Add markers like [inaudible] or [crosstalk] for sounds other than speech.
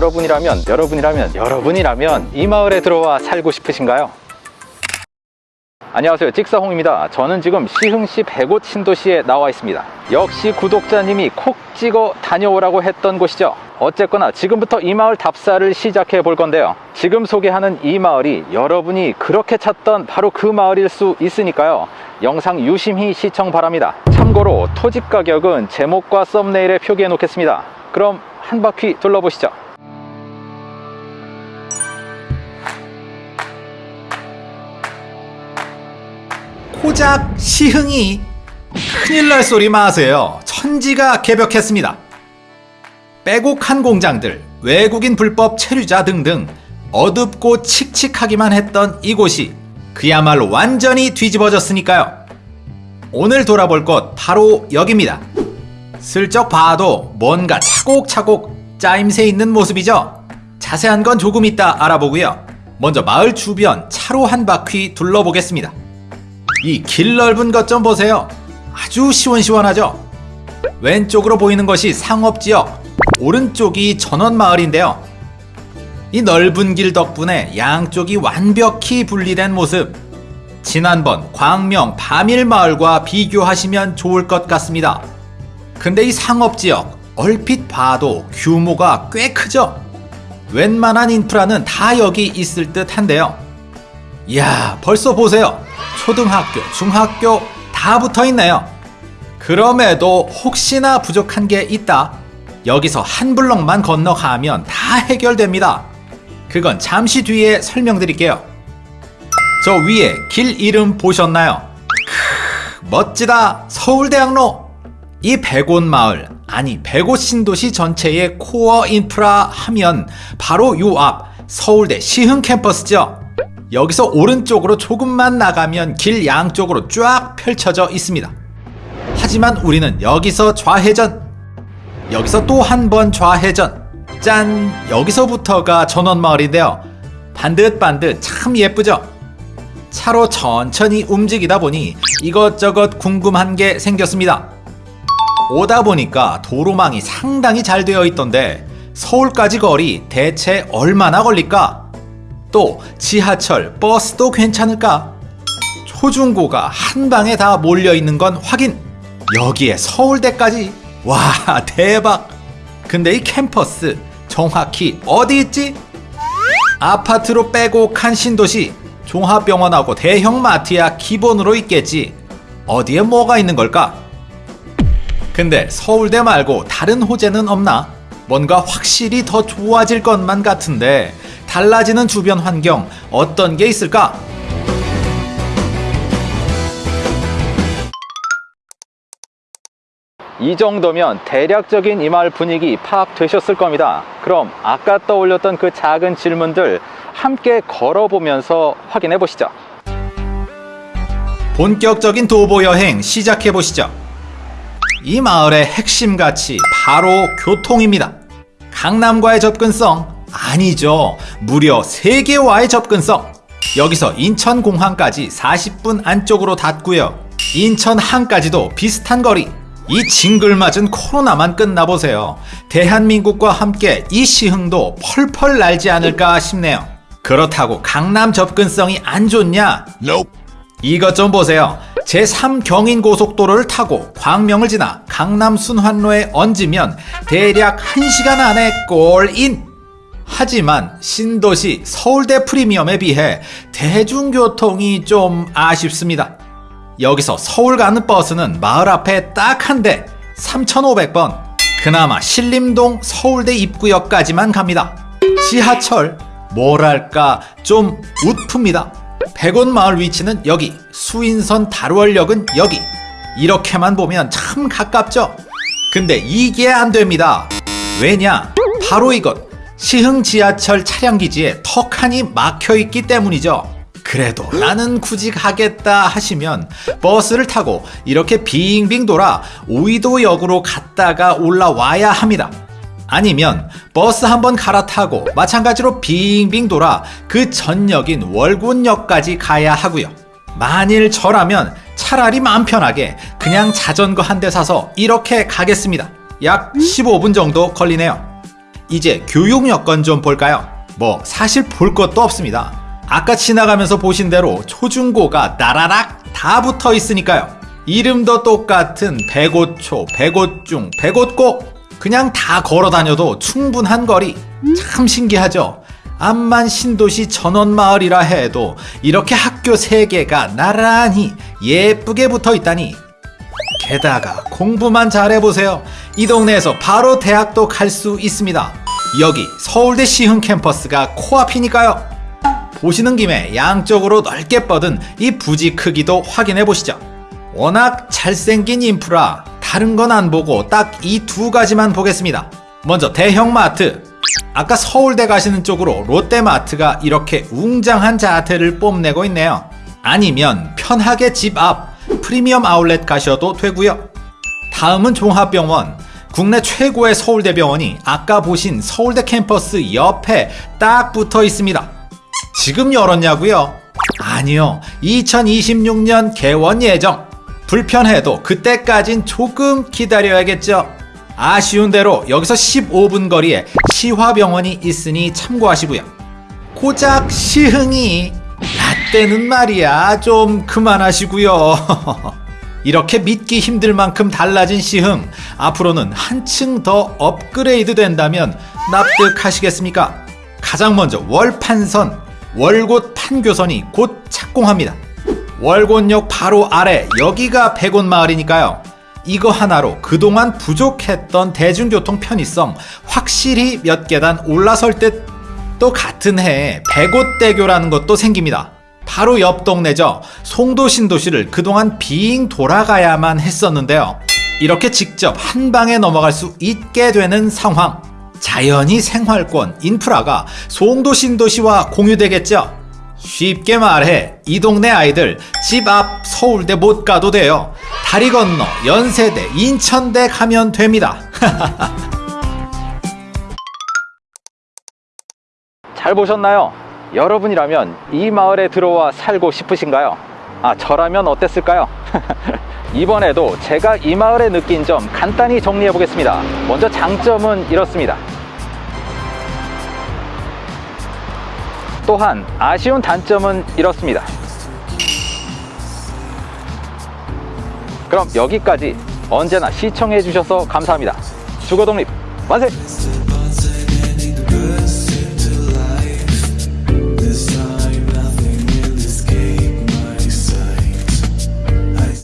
여러분이라면 여러분이라면 여러분이라면 이 마을에 들어와 살고 싶으신가요? 안녕하세요. 찍사홍입니다. 저는 지금 시흥시 백옷 신도시에 나와 있습니다. 역시 구독자님이 콕 찍어 다녀오라고 했던 곳이죠. 어쨌거나 지금부터 이 마을 답사를 시작해 볼 건데요. 지금 소개하는 이 마을이 여러분이 그렇게 찾던 바로 그 마을일 수 있으니까요. 영상 유심히 시청 바랍니다. 참고로 토집 가격은 제목과 썸네일에 표기해 놓겠습니다. 그럼 한 바퀴 둘러보시죠 고작 시흥이 큰일 날 소리 마세요. 천지가 개벽했습니다. 빼곡한 공장들, 외국인 불법 체류자 등등 어둡고 칙칙하기만 했던 이곳이 그야말로 완전히 뒤집어졌으니까요. 오늘 돌아볼 곳 바로 여기입니다. 슬쩍 봐도 뭔가 차곡차곡 짜임새 있는 모습이죠. 자세한 건 조금 이따 알아보고요. 먼저 마을 주변 차로 한 바퀴 둘러보겠습니다. 이 길 넓은 것 좀 보세요. 아주 시원시원하죠? 왼쪽으로 보이는 것이 상업지역, 오른쪽이 전원마을인데요. 이 넓은 길 덕분에 양쪽이 완벽히 분리된 모습. 지난번 광명 밤일마을과 비교하시면 좋을 것 같습니다. 근데 이 상업지역, 얼핏 봐도 규모가 꽤 크죠? 웬만한 인프라는 다 여기 있을 듯 한데요. 이야, 벌써 보세요. 초등학교, 중학교 다 붙어 있네요. 그럼에도 혹시나 부족한 게 있다. 여기서 한 블럭만 건너가면 다 해결됩니다. 그건 잠시 뒤에 설명드릴게요. 저 위에 길 이름 보셨나요? 크, 멋지다. 서울대학로. 이 배곧 마을, 아니 배곧 신도시 전체의 core 인프라 하면 바로 요 앞 서울대 시흥 캠퍼스죠. 여기서 오른쪽으로 조금만 나가면 길 양쪽으로 쫙 펼쳐져 있습니다. 하지만 우리는 여기서 좌회전, 여기서 또 한 번 좌회전, 짠! 여기서부터가 전원마을인데요. 반듯반듯 참 예쁘죠? 차로 천천히 움직이다 보니 이것저것 궁금한 게 생겼습니다. 오다 보니까 도로망이 상당히 잘 되어 있던데 서울까지 거리 대체 얼마나 걸릴까? 또 지하철, 버스도 괜찮을까? 초중고가 한 방에 다 몰려 있는 건 확인. 여기에 서울대까지. 와, [laughs] 대박. 근데 이 캠퍼스 정확히 어디 있지? 아파트로 빼곡한 신도시. 종합병원하고 대형 마트야 기본으로 있겠지. 어디에 뭐가 있는 걸까? 근데 서울대 말고 다른 호재는 없나? 뭔가 확실히 더 좋아질 것만 같은데 달라지는 주변 환경 어떤 게 있을까? 이 정도면 대략적인 이 마을 분위기 파악되셨을 겁니다. 그럼 아까 떠올렸던 그 작은 질문들 함께 걸어보면서 확인해 보시죠. 본격적인 도보 여행 시작해 보시죠. 이 마을의 핵심 가치 바로 교통입니다. 강남과의 접근성 아니죠. 무려 세계와의 접근성. 여기서 인천공항까지 40분 안쪽으로 닿고요. 인천항까지도 비슷한 거리. 이 징글맞은 코로나만 끝나보세요. 대한민국과 함께 이 시흥도 펄펄 날지 않을까 싶네요. 그렇다고 강남 접근성이 안 좋냐? 이것 좀 보세요. 제3 경인 고속도로를 타고 광명을 지나 강남 순환로에 얹으면 대략 1시간 안에 골인! 하지만 신도시 서울대 프리미엄에 비해 대중교통이 좀 아쉽습니다. 여기서 서울 가는 버스는 마을 앞에 딱 한 대 3,500번 그나마 신림동 서울대 입구역까지만 갑니다. 지하철 뭐랄까 좀 웃픕니다. 백원 마을 위치는 여기 수인선 다루월역은 여기 이렇게만 보면 참 가깝죠? 근데 이게 안 됩니다. 왜냐? 바로 이것 시흥 지하철 차량기지에 턱하니 막혀있기 때문이죠. 그래도 나는 굳이 가겠다 하시면 버스를 타고 이렇게 빙빙 돌아 오이도역으로 갔다가 올라와야 합니다. 아니면 버스 한번 갈아타고 마찬가지로 빙빙 돌아 그 전역인 월곤역까지 가야 하고요. 만일 저라면 차라리 마음 편하게 그냥 자전거 한 대 사서 이렇게 가겠습니다. 약 15분 정도 걸리네요. 이제 교육 여건 좀 볼까요? 뭐 사실 볼 것도 없습니다. 아까 지나가면서 보신 대로 초중고가 나라락 다 붙어 있으니까요. 이름도 똑같은 백오초, 백오중, 백오고 그냥 다 걸어 다녀도 충분한 거리. 참 신기하죠? 암만 신도시 전원마을이라 해도 이렇게 학교 세개가 나란히 예쁘게 붙어 있다니 게다가 공부만 잘해보세요. 이 동네에서 바로 대학도 갈 수 있습니다. 여기 서울대 시흥 캠퍼스가 코앞이니까요. 보시는 김에 양쪽으로 넓게 뻗은 이 부지 크기도 확인해 보시죠. 워낙 잘생긴 인프라, 다른 건 안 보고 딱 이 두 가지만 보겠습니다. 먼저 대형마트. 아까 서울대 가시는 쪽으로 롯데마트가 이렇게 웅장한 자태를 뽐내고 있네요. 아니면 편하게 집 앞 프리미엄 아울렛 가셔도 되고요. 다음은 종합병원. 국내 최고의 서울대병원이 아까 보신 서울대 캠퍼스 옆에 딱 붙어 있습니다. 지금 열었냐고요? 아니요. 2026년 개원 예정. 불편해도 그때까진 조금 기다려야겠죠. 아쉬운 대로 여기서 15분 거리에 시화병원이 있으니 참고하시고요. 고작 시흥이 라떼는 말이야 좀 그만하시고요. [laughs] 이렇게 믿기 힘들 만큼 달라진 시흥 앞으로는 한층 더 업그레이드 된다면 납득하시겠습니까? 가장 먼저 월판선 월곶 판교선이 곧 착공합니다. 월곶역 바로 아래 여기가 백원 마을이니까요. 이거 하나로 그동안 부족했던 대중교통 편의성 확실히 몇 계단 올라설 듯또 같은 해에 백옷대교라는 것도 생깁니다. 바로 옆 동네죠. 송도 신도시를 그동안 빙 돌아가야만 했었는데요. 이렇게 직접 한 방에 넘어갈 수 있게 되는 상황. 자연히 생활권, 인프라가 송도 신도시와 공유되겠죠. 쉽게 말해 이 동네 아이들 집 앞 서울대 못 가도 돼요. 다리 건너 연세대, 인천대 가면 됩니다. [laughs] 잘 보셨나요? 여러분이라면 이 마을에 들어와 살고 싶으신가요? 아, 저라면 어땠을까요? [laughs] 이번에도 제가 이 마을에 느낀 점 간단히 정리해 보겠습니다. 먼저 장점은 이렇습니다. 또한 아쉬운 단점은 이렇습니다. 그럼 여기까지 언제나 시청해 주셔서 감사합니다. 주거독립 만세!